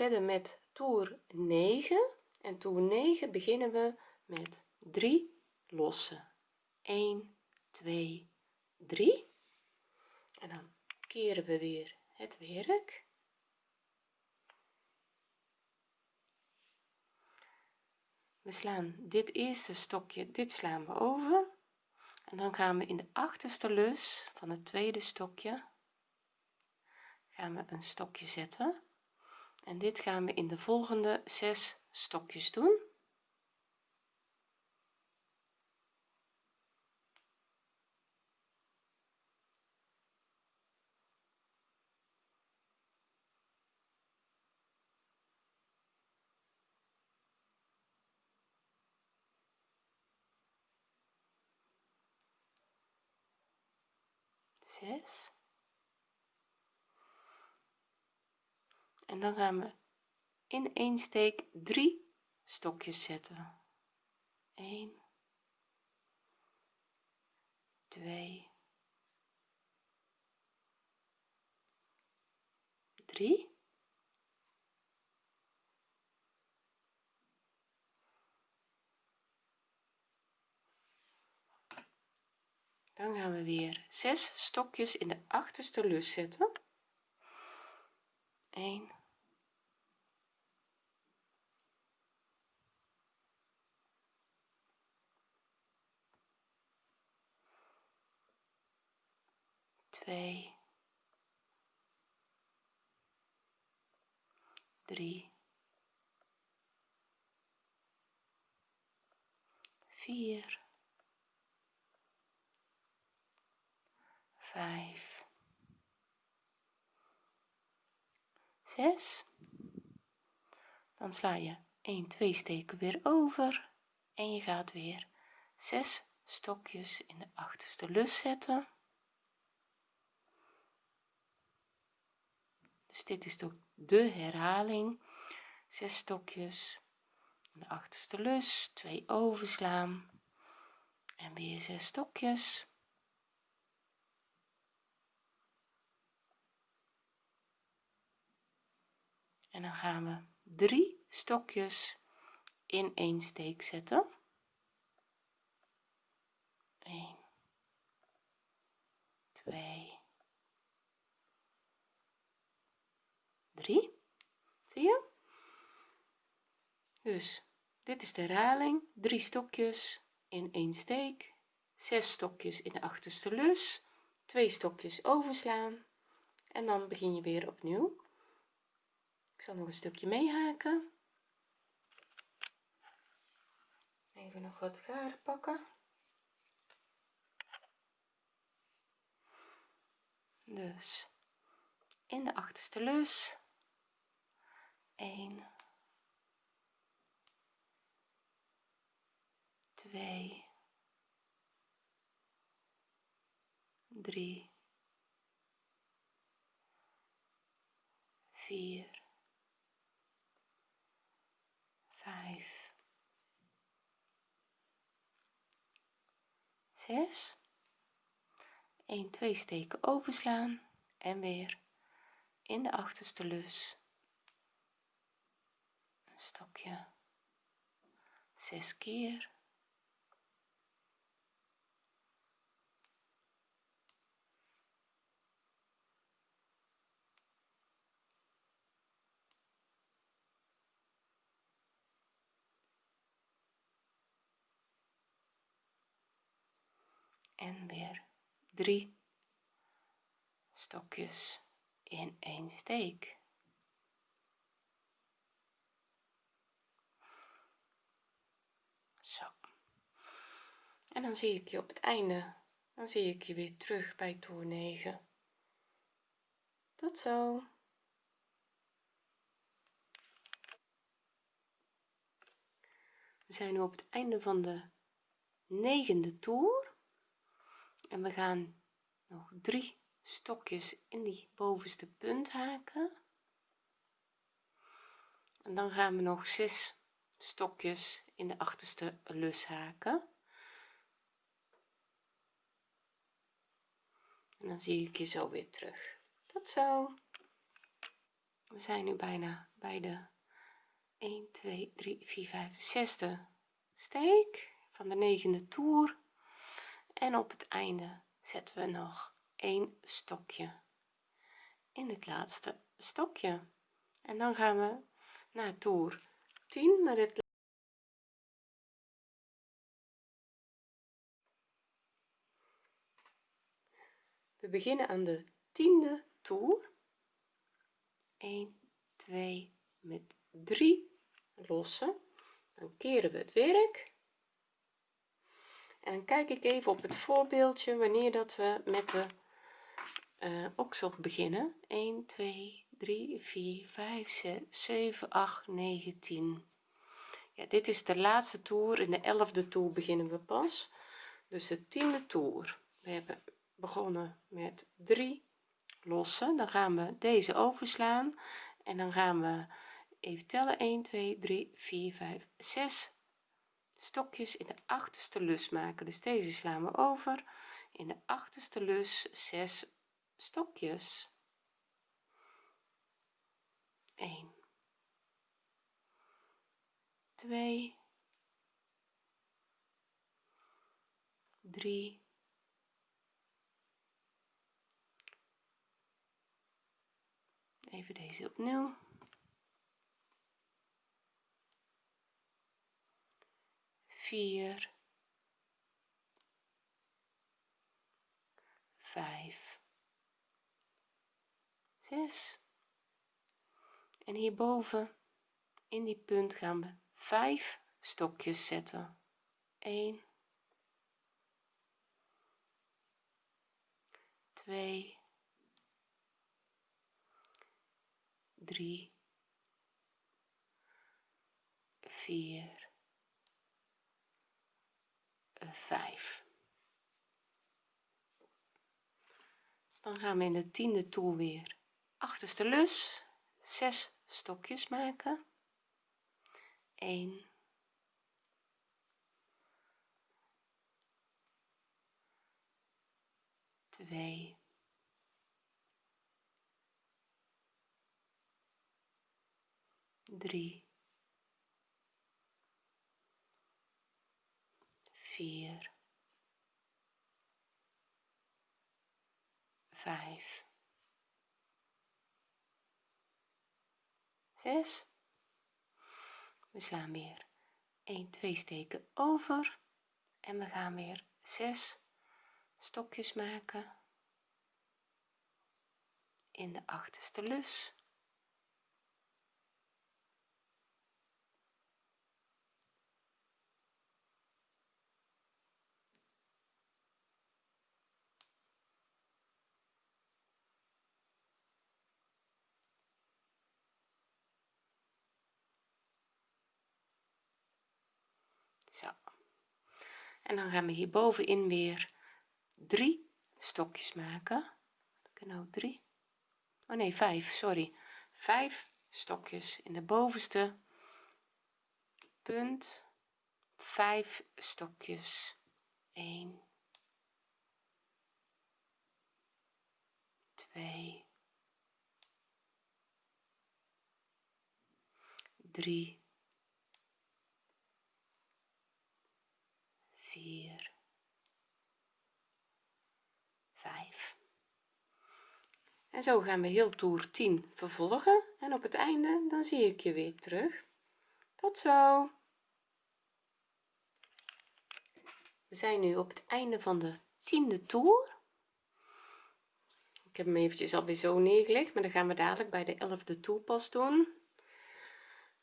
verder met toer 9 en toer 9 beginnen we met 3 lossen. 1 2 3 en dan keren we weer het werk. We slaan dit eerste stokje dit slaan we over. En dan gaan we in de achterste lus van het tweede stokje gaan een stokje zetten en dit gaan we in de volgende zes stokjes doen. Zes en dan gaan we in één steek drie stokjes zetten. 1 2 3 dan gaan we weer zes stokjes in de achterste lus zetten. 1 2 3 4 5 6 dan sla je 1 2 steken weer over en je gaat weer 6 stokjes in de achterste lus zetten dus dit is toch de herhaling. 6 stokjes. De achterste lus 2 overslaan. En weer 6 stokjes. En dan gaan we drie stokjes in één steek zetten. 1 2 3 zie je? Dus dit is de herhaling drie stokjes in één steek. Zes stokjes in de achterste lus. Twee stokjes overslaan. En dan begin je weer opnieuw. Ik zal nog een stukje meehaken. Even nog wat garen pakken. Dus in de achterste lus 1 2 3 4 vijf, zes, 1, 2 steken overslaan en weer in de achterste lus stokje. Zes keer. En weer drie stokjes in één steek zo en dan zie ik je op het einde. Dan zie ik je weer terug bij toer 9 tot zo. We zijn nu op het einde van de negende toer. En we gaan nog drie stokjes in die bovenste punt haken. En dan gaan we nog zes stokjes in de achterste lus haken en dan zie ik je zo weer terug. Tot zo. We zijn nu bijna bij de 1 2 3 4 5 zesde steek van de negende toer. En op het einde zetten we nog een stokje in het laatste stokje. En dan gaan we naar toer 10 met het we beginnen aan de tiende toer. 1 2 met 3 lossen. Dan keren we het werk. En dan kijk ik even op het voorbeeldje wanneer dat we met de uh, oksel beginnen. 1 2 3 4 5 6 7 8 9 10 ja dit is de laatste toer. In de elfde toer beginnen we pas. Dus de tiende toer. We hebben begonnen met 3 lossen. Dan gaan we deze overslaan en dan gaan we even tellen. 1 2 3 4 5 6 stokjes in de achterste lus maken. Dus deze slaan we over. In de achterste lus 6 stokjes. 1 2 3 even deze opnieuw. Vier. Vijf. Zes. En hierboven in die punt gaan we vijf stokjes zetten. 1 2 3 4 5 dan gaan we in de tiende toer weer achterste lus 6 stokjes maken. 1 2 3 4 5 6 we slaan weer. 1 2 steken over. En we gaan weer. 6 stokjes maken. In de achterste lus zo. En dan gaan we hier bovenin weer drie stokjes maken. Ik nou? Drie? Oh nee vijf sorry. Vijf stokjes in de bovenste punt. Vijf stokjes. 1 2 3 4 5 en zo gaan we heel toer 10 vervolgen. En op het einde dan zie ik je weer terug. Tot zo. We zijn nu op het einde van de tiende toer. Ik heb hem eventjes alweer zo neergelegd maar dan gaan we dadelijk bij de elfde toer pas doen.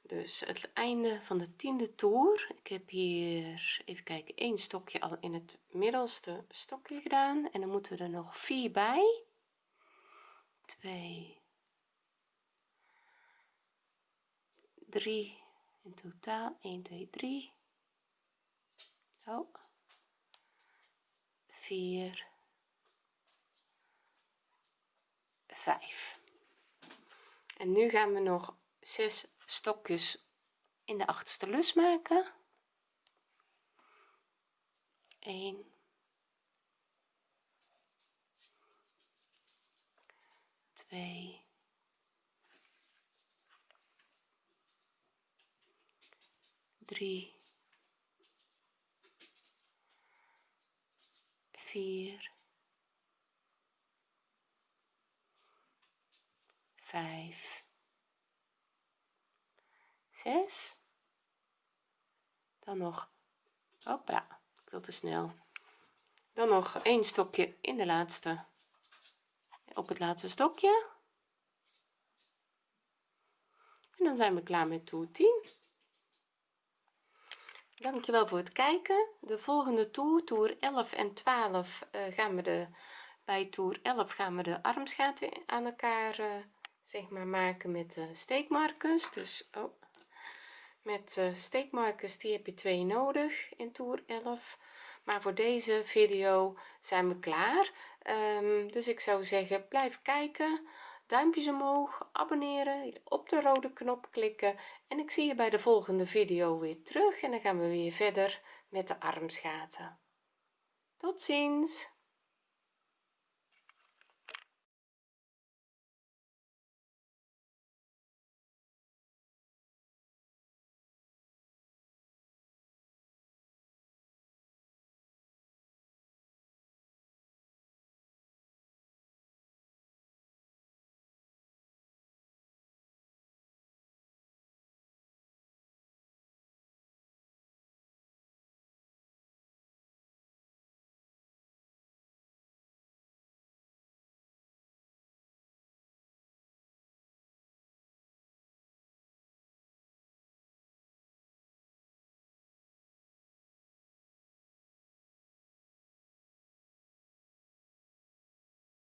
Dus het einde van de tiende toer. Ik heb hier even kijken één stokje al in het middelste stokje gedaan. En dan moeten we er nog vier bij 2 3 in totaal 1 2 3 oh. 4 5 en nu gaan we nog 6 stokjes in de achterste lus maken. 1 2 3 4 5 6 dan nog hopla ik wil te snel. Dan nog een stokje in de laatste op het laatste stokje. En dan zijn we klaar met toer 10 dankjewel voor het kijken. De volgende toer toer 11 en 12 uh, eh, gaan we de bij toer 11 gaan we de armsgaten aan elkaar uh, zeg maar maken met de steekmarkers. Dus oh, met steekmarkers die heb je twee nodig in toer 11 maar voor deze video zijn we klaar. Um, dus ik zou zeggen blijf kijken duimpjes omhoog abonneren op de rode knop klikken. En ik zie je bij de volgende video weer terug en dan gaan we weer verder met de armsgaten tot ziens